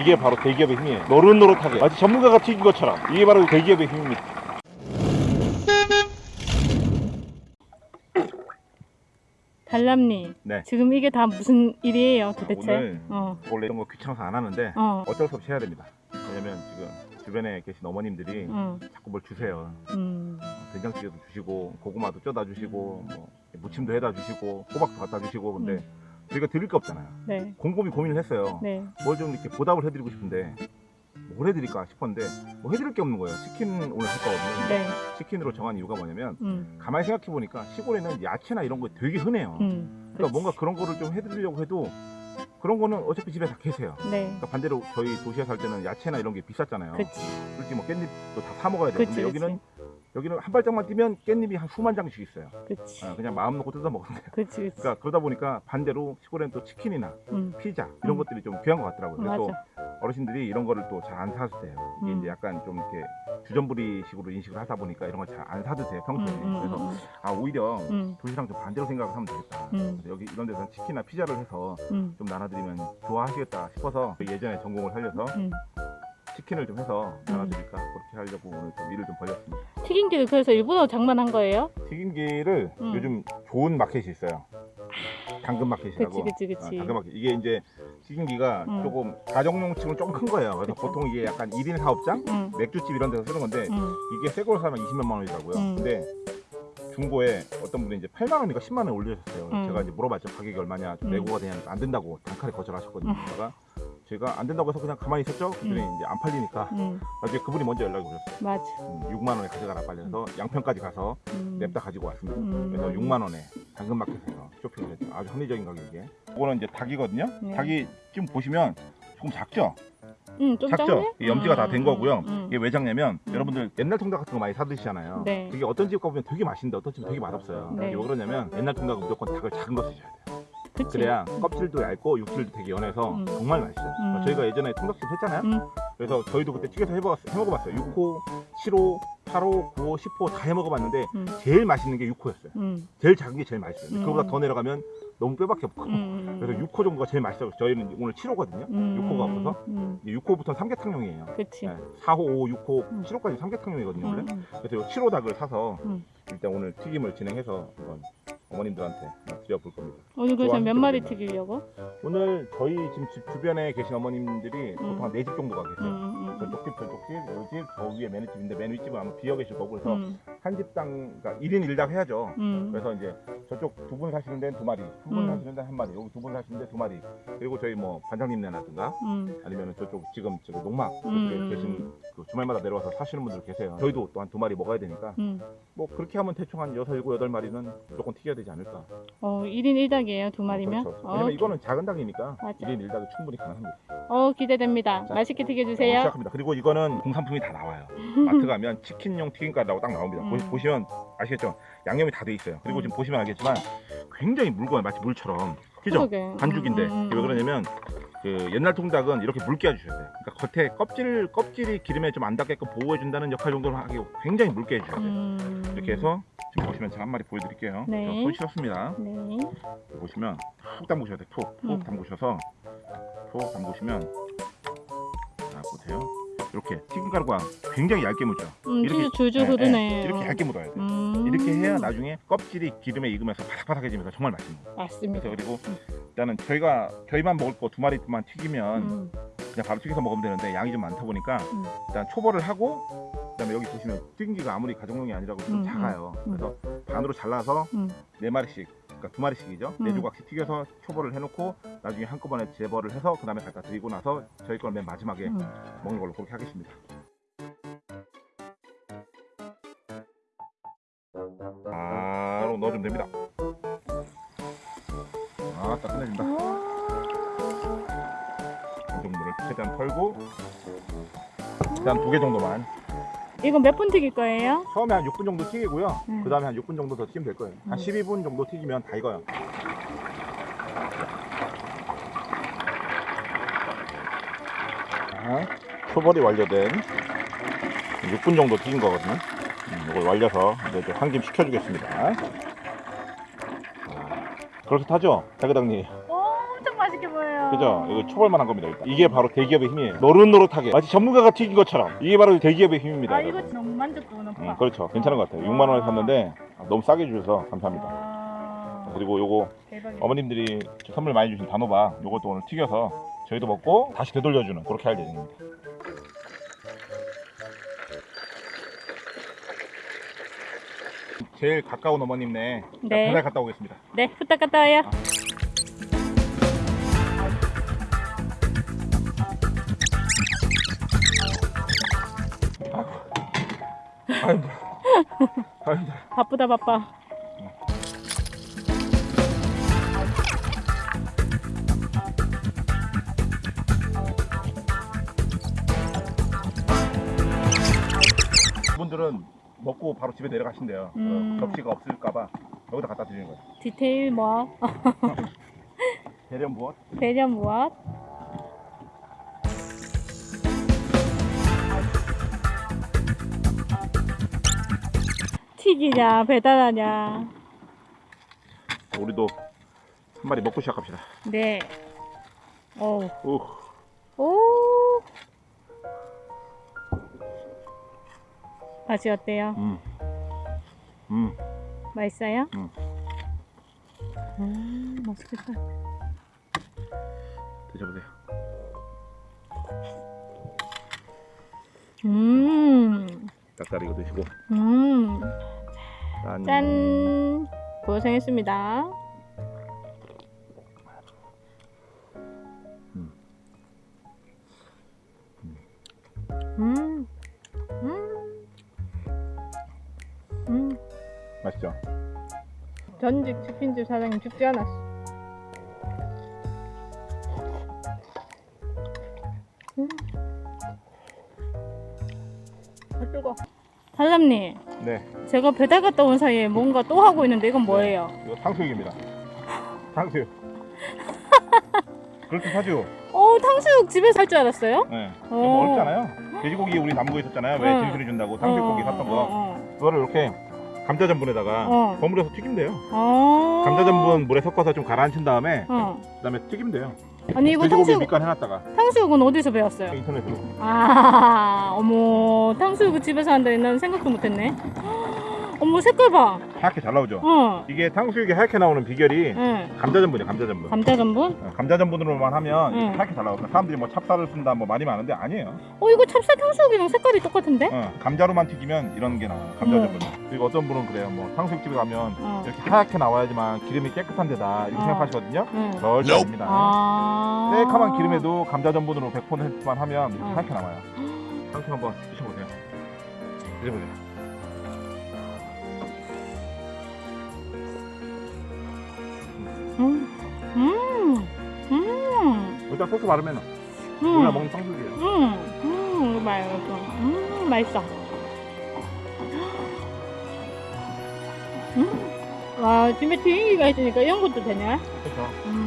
이게 바로 대기업의 힘이에요. 노릇노릇하게 마치 전문가가 튀긴 것처럼 이게 바로 대기업의 힘입니다. 달람님 네. 지금 이게 다 무슨 일이에요 도대체? 오늘 어. 원래 이런 거 귀찮아서 안 하는데 어. 어쩔 수 없이 해야 됩니다. 왜냐면 지금 주변에 계신 어머님들이 어. 자꾸 뭘 주세요. 음. 된장찌개도 주시고 고구마도 쪄다 주시고 뭐 무침도 해다 주시고 호박도 갖다 주시고 근데 음. 저희가 드릴 게 없잖아요. 네. 곰곰이 고민을 했어요. 네. 뭘 좀 이렇게 보답을 해드리고 싶은데 뭘 해드릴까 싶었는데 뭐 해드릴 게 없는 거예요. 치킨 오늘 할 거거든요. 네. 치킨으로 정한 이유가 뭐냐면 음. 가만히 생각해 보니까 시골에는 야채나 이런 거 되게 흔해요. 음. 그러니까 뭔가 그런 거를 좀 해드리려고 해도 그런 거는 어차피 집에 다 계세요. 네. 그러니까 반대로 저희 도시에 살 때는 야채나 이런 게 비쌌잖아요. 그치. 솔직히 뭐 깻잎도 다 사 먹어야. 그치. 근데 여기는 여기는 한 발짝만 뛰면 깻잎이 한 수만 장씩 있어요. 그치. 아, 그냥 마음 놓고 뜯어 먹으면 돼요. 그치. 그치. 그러니까 그러다 보니까 반대로 시골에는 또 치킨이나 음. 피자 이런 음. 것들이 좀 귀한 것 같더라고요. 그래서 또. 어르신들이 이런 거를 또 잘 안 사드세요. 이게 음. 이제 약간 좀 이렇게 주전부리식으로 인식을 하다 보니까 이런 걸 잘 안 사드세요 평소에. 음, 음, 그래서 음, 아 오히려 음. 도시랑 좀 반대로 생각을 하면 되겠다. 음. 그래서 여기 이런 데서 치킨이나 피자를 해서 음. 좀 나눠드리면 좋아하시겠다 싶어서 예전에 전공을 살려서 음. 치킨을 좀 해서 나눠드릴까 그렇게 하려고 오늘 좀 일을 좀 벌였습니다. 튀김기를 그래서 일부러 장만한 거예요? 튀김기를 음. 요즘 좋은 마켓이 있어요. 당근 마켓이라고. 그치 그치 어, 그치. 당근 마켓. 이게 이제 튀김기가 음. 조금 가정용 치고는 좀 큰 거예요. 그래서 그치. 보통 이게 약간 1인 사업장, 응. 맥주집 이런 데서 쓰는 건데 응. 이게 새 걸로 사면 20몇만 원이더라고요. 음. 근데 중고에 어떤 분이 이제 8만 원인가 10만 원 올려주셨어요. 음. 제가 이제 물어봤죠. 가격이 얼마냐. 좀 음. 내고가 되냐. 안 된다고 단칼에 거절하셨거든요. 음. 제가 제가 안 된다고 해서 그냥 가만히 있었죠. 그랬더니 음. 이제 안 팔리니까 응. 나중에 그분이 먼저 연락이 오셨어요. 맞아. 음, 6만 원에 가져가라 빨리 해서 양평까지 가서 음. 냅다 가지고 왔습니다. 음. 그래서 6만 원에 당근마켓에서 쇼핑을 했죠. 아주 합리적인 가격에. 이거는 이제 닭이거든요. 네. 닭이 지금 보시면 조금 작죠? 응, 좀 작죠? 작네? 이 염지가 다된 음, 거고요. 음, 이게 왜 작냐면 음. 여러분들 옛날 통닭 같은 거 많이 사 드시잖아요. 네. 그게 어떤 집 가보면 되게 맛있는데 어떤 집은 되게 맛없어요. 네. 이게 왜 그러냐면 옛날 통닭은 무조건 닭을 작은 거 쓰셔야 돼요. 그치. 그래야 껍질도 얇고 육질도 되게 연해서 음. 정말 맛있어요. 음. 저희가 예전에 통닭집 했잖아요. 음. 그래서 저희도 그때 튀겨서 해먹었, 해먹어봤어요. 6호, 7호, 8호, 9호, 10호 다 해먹어봤는데 음. 제일 맛있는 게 6호였어요. 음. 제일 작은 게 제일 맛있어요. 음. 그거보다 더 내려가면 너무 뼈밖에 없고. 음. 그래서 6호 정도가 제일 맛있어요. 저희는 오늘 7호거든요. 음. 6호가 없어서 음. 6호부터는 삼계탕용이에요. 그치. 네, 4호, 5호, 6호, 음. 7호까지 삼계탕용이거든요. 원래. 음. 그래서 이 7호 닭을 사서 음. 일단 오늘 튀김을 진행해서 한번 어머님들한테 드려볼 겁니다. 오늘 그래서 몇 마리? 튀기려고? 오늘 저희 지금 집 주변에 계신 어머님들이 음. 보통 한 4집 정도가 음. 계세요. 음. 저쪽 집, 저쪽 집, 요 집, 저 위에 매니집인데 매니집은 아마 비어 계실 거고 그래서 음. 한 집당 그러니까 1인 1닭 해야죠. 음. 그래서 이제 저쪽 두 분 사시는 데는 두 마리, 두분 음. 사시는 데는 한 마리, 여기 두 분 사시는 데 두 마리. 그리고 저희 뭐 반장님네라든가 음. 아니면 저쪽 지금 저기 농막 그쪽에 음. 계신 그 주말마다 내려와서 사시는 분들 계세요. 저희도 또 한 두 마리 먹어야 되니까 음. 뭐 그렇게 하면 대충 한 여섯, 일곱, 여덟 마리는 무조건 튀겨야 되지 않을까. 어, 1인 1닭이에요, 두 마리면? 그렇죠. 어, 왜냐면 이거는 작은 닭이니까 맞아. 1인 1닭이 충분히 가능합니다. 어, 기대됩니다. 자, 맛있게 자, 튀겨주세요. 시작합니다. 그리고 이거는 공산품이 다 나와요. 마트 가면 치킨용 튀김가루라고 딱 나옵니다. 음. 보, 시 면 아시겠죠? 양념이 다 돼 있어요. 그리고 음. 지금 보시면 알겠지만 굉장히 묽어요. 마치 물처럼. 그죠? 그러게. 반죽인데 음, 음, 이게 왜 그러냐면 그 옛날 통닭은 이렇게 묽게 해주셔야 돼요. 그러니까 겉에 껍질 껍질이 기름에 좀 안 닿게끔 보호해준다는 역할 정도로 하기 굉장히 묽게 해주셔야 돼요. 음. 이렇게 해서 지금 보시면 제가 한 마리 보여드릴게요. 네. 손 씻었습니다. 네. 보시면 툭 담그셔야 돼요. 툭, 툭 음. 담그셔서 툭 담그시면 자 보세요. 이렇게 튀김가루가 굉장히 얇게 묻죠. 음, 이렇게- 줄줄 줄줄 예, 흐르네. 예, 이렇게 얇게 묻어야 돼요. 음. 이렇게 해야 나중에 껍질이 기름에 익으면서 바삭바삭해지면서 정말 맛있는 거예요. 맞습니다. 그리고 일단은 저희가 저희만 먹을 거 두 마리만 튀기면 음. 그냥 바로 튀겨서 먹으면 되는데 양이 좀 많다 보니까 음. 일단 초벌을 하고 그다음에 여기 보시면 튀김기가 아무리 가정용이 아니라고 좀 음, 작아요. 음. 그래서 반으로 잘라서 음. 네 마리씩 그러니까 두 마리씩이죠. 음. 네 조각씩 튀겨서 초벌을 해놓고 나중에 한꺼번에 재벌을 해서 그 다음에 갖다 드리고 나서 저희 걸 맨 마지막에 음. 먹는 걸로 그렇게 하겠습니다. 바로 넣어주면 됩니다. 아, 딱 끝내준다. 정도를 최대한 털고 일단 두 개 정도만 이거 몇분 튀길 거예요? 처음에 한 6분 정도 튀기고요 음. 그 다음에 한 6분 정도 더 튀기면 될 거예요 한 음. 12분 정도 튀기면 다 익어요 자, 초벌이 완료된 6분 정도 튀긴 거거든요 음, 이걸 말려서 이제 좀 한김 식혀주겠습니다 자, 그렇게 타죠? 대그당님 엄청 맛있게 보여요. 그죠? 이거 초벌만 한 겁니다. 일단. 이게 바로 대기업의 힘이에요. 노릇노릇하게 마치 전문가가 튀긴 것처럼 이게 바로 대기업의 힘입니다. 아 여러분. 이거 너무 만족도는 음, 그렇죠. 괜찮은 것 같아요. 6만 원에 샀는데 너무 싸게 주셔서 감사합니다. 와, 그리고 요거 대박이다. 어머님들이 선물 많이 주신 단호박 요것도 오늘 튀겨서 저희도 먹고 다시 되돌려주는 그렇게 할 예정입니다. 제일 가까운 어머님네 네. 배달 갔다 오겠습니다. 네, 후딱 갔다 와요. 아 이고, 아이고, 바쁘다 바빠. 분들은 먹고 바로 집에 내려가신대요. 어, 음. 접시가 없을까봐 여기다 갖다 드리는 거예요. 디테일 무엇? 대련 무엇? 배련 무엇? 튀기냐 배달하냐. 우리도 한 마리 먹고 시작합시다. 네. 오. 오, 오. 맛이 어때요? 음, 음, 맛있어요? 음. 음, 맛있겠다. 드셔보세요. 음, 닭다리 이거 드시고 음. 짠. 짠. 고생했습니다. 음. 음. 음. 음. 맛있죠? 전직 치킨집 사장님 죽지 않았어. 음. 아, 뜨거. 달람님, 네, 제가 배달 갔다 온 사이에 뭔가 또 하고 있는데 이건 뭐예요? 이거 탕수육입니다. 탕수육. 그렇게 사죠. 어, 탕수육 집에서 할줄 알았어요? 네. 어. 어렵잖아요. 돼지고기 우리 남부에 있었잖아요. 왜 응. 진수리 준다고 탕수육고기 어, 샀던 거. 어, 어, 그거를 이렇게 감자 전분에다가 어. 버무려서 튀기면 돼요. 어. 감자 전분 물에 섞어서 좀 가라앉힌 다음에 어. 그다음에 튀기면 돼요. 아니 이거 탕수육 밑간 해놨다가 탕수육은 어디서 배웠어요? 인터넷으로. 아, 어머 탕수육 집에서 한다니 난 생각도 못했네. 어머 색깔 봐. 하얗게 잘 나오죠. 어. 이게 탕수육이 하얗게 나오는 비결이 응. 감자 전분이에요. 감자 전분. 감자 전분? 어, 감자 전분으로만 하면 응. 하얗게 잘 나오거든요. 사람들이 뭐 찹쌀을 쓴다 뭐 말이 많은데 아니에요. 어 이거 찹쌀 탕수육이랑 색깔이 똑같은데? 어, 감자로만 튀기면 이런 게 나와요. 감자 어. 전분. 그리고 어떤 분은 그래요. 뭐 탕수육집에 가면 어. 이렇게 하얗게 나와야지만 기름이 깨끗한 데다 이렇게 어. 생각하시거든요. 응. 절대 아닙니다. 아. 새카만 기름에도 감자 전분으로 100%만 하면 이렇게 어. 하얗게 나와요. 탕수육 한번 드셔보세요. 드셔보세요. 음. 음. 음. 일단 소스 바르면 음. 우리가 먹는 탕수육이에요. 음. 음. 이거 맛있어. 음. 맛있어. 음. 와 집에 튀김기가 있으니까 이런 것도 되네. 그렇죠. 음.